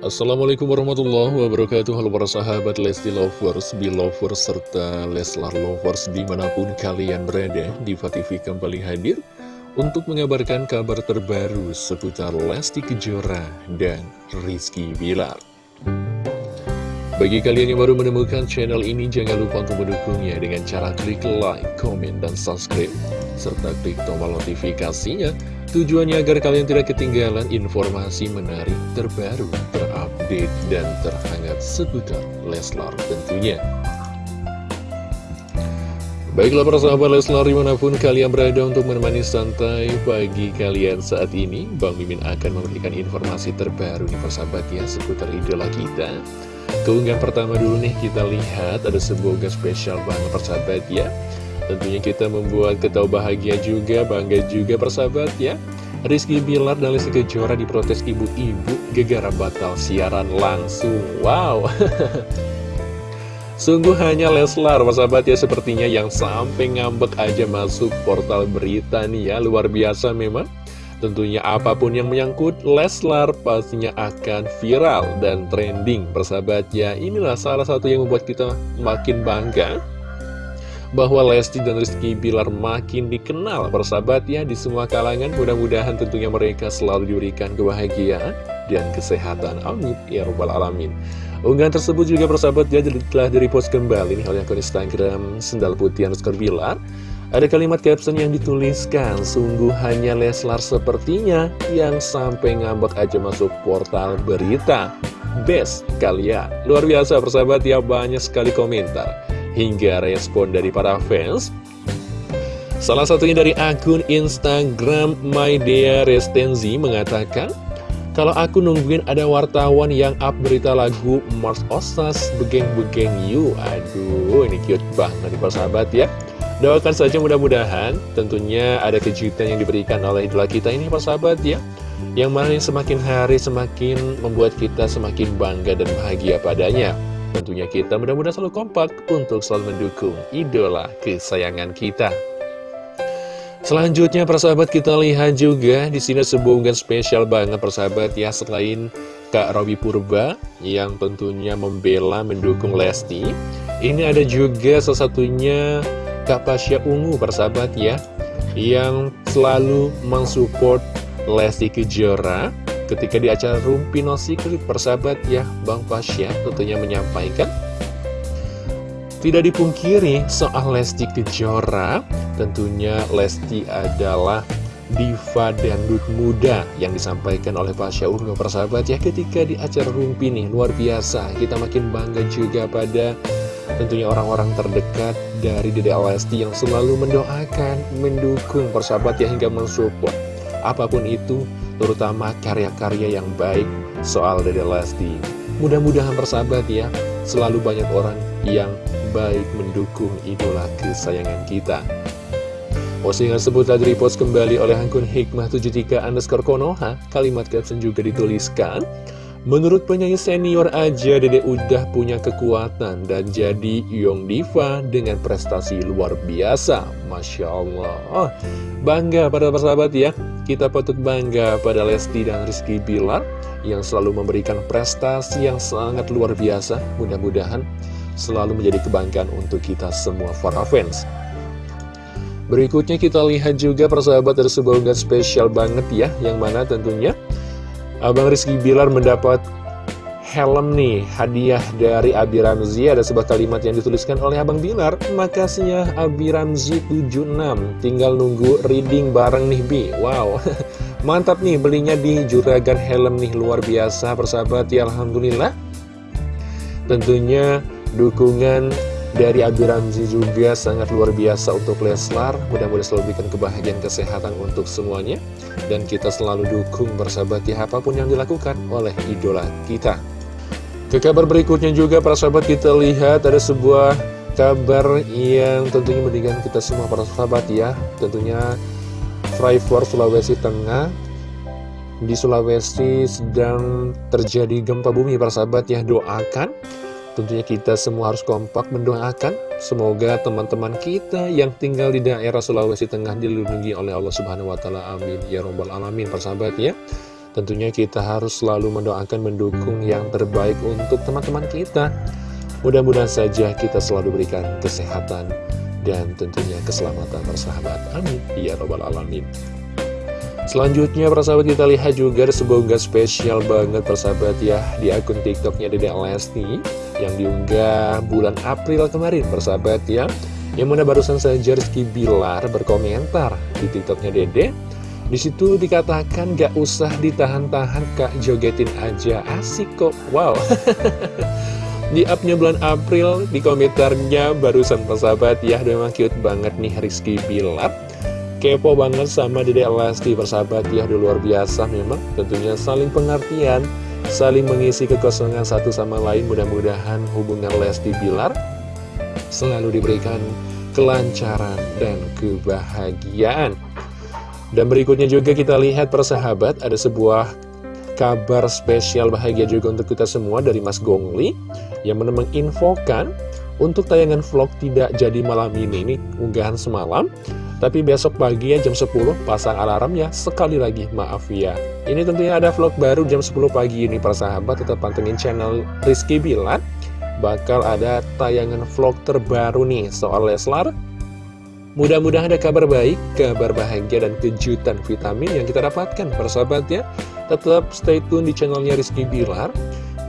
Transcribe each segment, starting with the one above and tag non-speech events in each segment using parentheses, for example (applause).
Assalamualaikum warahmatullahi wabarakatuh. Halo para sahabat Lesti Lovers, Belovers, serta Leslar Lovers di mana pun kalian berada Diva TV kembali hadir untuk mengabarkan kabar terbaru seputar Lesti Kejora dan Rizky Bilar. Bagi kalian yang baru menemukan channel ini, jangan lupa untuk mendukungnya dengan cara klik like, komen, dan subscribe, serta klik tombol notifikasinya Tujuannya agar kalian tidak ketinggalan informasi menarik terbaru, terupdate, dan terhangat seputar Leslar tentunya. Baiklah para sahabat Leslar di mana pun kalian berada untuk menemani santai pagi kalian saat ini Bang Mimin akan memberikan informasi terbaru nih persahabat ya seputar idola kita Keunggahan pertama dulu nih kita lihat ada sebuah spesial banget persahabat ya. Tentunya kita membuat kita bahagia juga, bangga juga persahabat ya. Rizky Bilar dan Lesti Kejora diprotes ibu-ibu gegara batal siaran langsung. Wow. (laughs) Sungguh hanya Leslar, persahabat ya sepertinya yang sampai ngambek aja masuk portal berita nih ya. Luar biasa memang Tentunya apa pun yang menyangkut Leslar pastinya akan viral dan trending persahabat. Ya Inilah salah satu yang membuat kita makin bangga bahwa Lesti dan Rizky Bilar makin dikenal bersahabat ya di semua kalangan mudah-mudahan tentunya mereka selalu diberikan kebahagiaan dan kesehatan. Amin. Ya robbal alamin. Unggahan tersebut juga bersahabat ya telah direpost kembali nih oleh akun Instagram Sendal Putih Bilar ada kalimat caption yang dituliskan, sungguh hanya Leslar sepertinya yang sampai ngambek aja masuk portal berita. Best kalian. Luar biasa persahabat ya, banyak sekali komentar hingga respon dari para fans. Salah satunya dari akun Instagram MyDea Restenzi mengatakan, kalau aku nungguin ada wartawan yang up berita lagu Mars Osas Begeng-Begeng You Aduh ini cute banget nih sahabat ya Doakan saja mudah-mudahan tentunya ada kejutan yang diberikan oleh idola kita ini sahabat ya Yang mana semakin hari semakin membuat kita semakin bangga dan bahagia padanya Tentunya kita mudah-mudahan selalu kompak untuk selalu mendukung idola kesayangan kita. Selanjutnya persahabat kita lihat juga di sini sebuah unggahan spesial banget persahabat ya selain Kak Robi Purba yang tentunya membela mendukung Lesti. Ini ada juga salah satunya Kak Pasya Ungu persahabat ya yang selalu mensupport Lesti Kejora Ketika di acara Rumpi No Secret persahabat ya Bang Pasya tentunya menyampaikan Tidak dipungkiri soal Lesti Kejora Tentunya Lesti adalah diva dangdut muda yang disampaikan oleh Pasya Ungu persahabat ya ketika di acara Rumpi nih luar biasa kita makin bangga juga pada tentunya orang-orang terdekat dari Dede Lesti yang selalu mendoakan, mendukung persahabat ya hingga mensupport apa pun itu terutama karya-karya yang baik soal Dede Lesti. Mudah-mudahan persahabat ya, selalu banyak orang yang baik mendukung idola kesayangan kita. Postingan tersebut telah repost kembali oleh akun Hikmah73 underscore Konoha. Kalimat caption juga dituliskan, Menurut penyanyi senior aja Dede udah punya kekuatan dan jadi Young Diva dengan prestasi luar biasa. Masya Allah. Oh, bangga pada persahabat ya. Kita patut bangga pada Lesti dan Rizky Bilar yang selalu memberikan prestasi yang sangat luar biasa. Mudah-mudahan selalu menjadi kebanggaan untuk kita semua para fans. Berikutnya kita lihat juga persahabat ada sebuah unggahan spesial banget ya, yang mana tentunya Abang Rizky Bilar mendapat helm nih hadiah dari Abi Ramzi. Ada sebuah kalimat yang dituliskan oleh Abang Bilar. Makasih ya Abi Ramzi 76 tinggal nunggu reading bareng nih Bi. Wow. (laughs) Mantap nih belinya di Juragan Helm nih. Luar biasa persahabat. Ya Alhamdulillah. Tentunya dukungan dari Abi Ramzi juga sangat luar biasa untuk Leslar. Mudah-mudahan selalu berikan kebahagiaan kesehatan untuk semuanya. Dan kita selalu dukung bersahabat ya apa pun yang dilakukan oleh idola kita. Ke kabar berikutnya juga para sahabat kita lihat ada sebuah kabar yang tentunya mendikan kita semua para sahabat ya. Tentunya Freeport Sulawesi Tengah. Di Sulawesi sedang terjadi gempa bumi para sahabat ya. Doakan Tentunya kita semua harus kompak mendoakan Semoga teman-teman kita yang tinggal di daerah Sulawesi Tengah dilindungi oleh Allah Subhanahu Wa Taala. Amin Ya Robbal Alamin persahabat ya Tentunya kita harus selalu mendoakan mendukung yang terbaik untuk teman-teman kita. Mudah-mudahan saja kita selalu berikan kesehatan dan tentunya keselamatan persahabat. Amin. Ya Rabbal Alamin. Selanjutnya persahabat kita lihat juga sebuah unggah spesial banget persahabat ya Di akun tiktoknya Dede Lesti Yang diunggah bulan April kemarin persahabat ya. Yang mana barusan saja Rizky Bilar berkomentar di tiktoknya Dede. Di situ dikatakan gak usah ditahan-tahan kak jogetin aja. Asik kok. Wow. (laughs) Di upnya bulan April di komentarnya barusan persahabat ya memang cute banget nih Rizky Bilar kepo banget sama Dede Lesti persahabat ya udah luar biasa memang. Tentunya saling pengertian saling mengisi kekosongan satu sama lain. Mudah-mudahan hubungan Lesti Bilar selalu diberikan kelancaran dan kebahagiaan. Dan berikutnya juga kita lihat persahabat ada sebuah kabar spesial bahagia juga untuk kita semua dari Mas Gongli yang menginfokan untuk tayangan vlog tidak jadi malam ini, ini unggahan semalam tapi besok pagi ya jam 10 pasang alarm ya sekali lagi. Maaf ya. Ini tentunya ada vlog baru jam 10 pagi ini persahabat tetap pantengin channel Rizky Bilar. Bakal ada tayangan vlog terbaru nih soal Leslar. Mudah-mudahan ada kabar baik, kabar bahagia dan kejutan vitamin yang kita dapatkan persahabat ya. Tetap stay tune di channelnya Rizky Bilar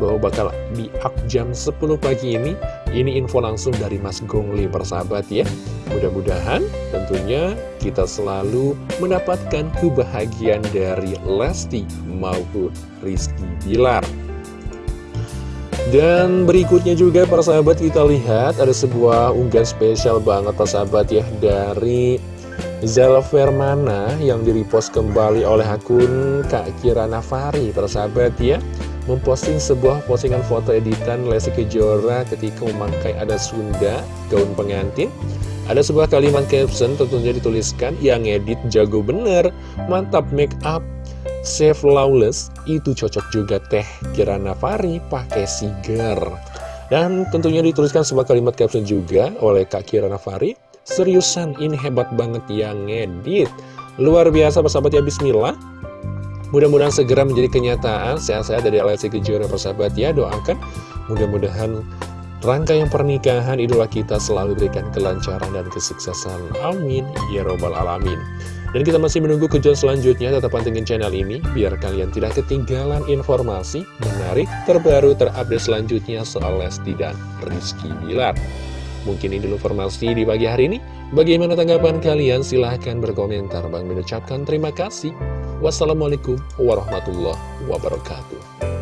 bahwa bakal di up jam 10 pagi ini. Ini info langsung dari Mas Gongli persahabat ya. Mudah-mudahan tentunya kita selalu mendapatkan kebahagiaan dari Lesti maupun Rizky Bilar. Dan berikutnya juga para sahabat kita lihat ada sebuah unggahan spesial banget para sahabat ya dari Zala Vermana yang direpost kembali oleh akun Kak Kira Nafari para sahabat ya memposting sebuah postingan foto editan Lesti Kejora ketika memakai ada Sunda gaun pengantin. Ada sebuah kalimat caption tentunya dituliskan yang edit jago bener mantap make up Save Lawless itu cocok juga teh Kirana Fari pakai sigar. Dan tentunya dituliskan sebuah kalimat caption juga oleh Kak Kirana Fari seriusan ini hebat banget yang ngedit. Luar biasa persahabat ya Bismillah mudah-mudahan segera menjadi kenyataan sehat-sehat dari Alessi Kejora persahabat ya doakan mudah-mudahan Rangkaian pernikahan idola kita selalu berikan kelancaran dan kesuksesan. Amin. Ya Robbal Alamin. Dan kita masih menunggu kejadian selanjutnya. Tetap pantengin channel ini biar kalian tidak ketinggalan informasi menarik, terbaru, terupdate selanjutnya soal Lesti dan Rizky Bilar. Mungkin ini dulu informasi di pagi hari ini. Bagaimana tanggapan kalian? Silahkan berkomentar. Bang mengucapkan terima kasih. Wassalamualaikum warahmatullahi wabarakatuh.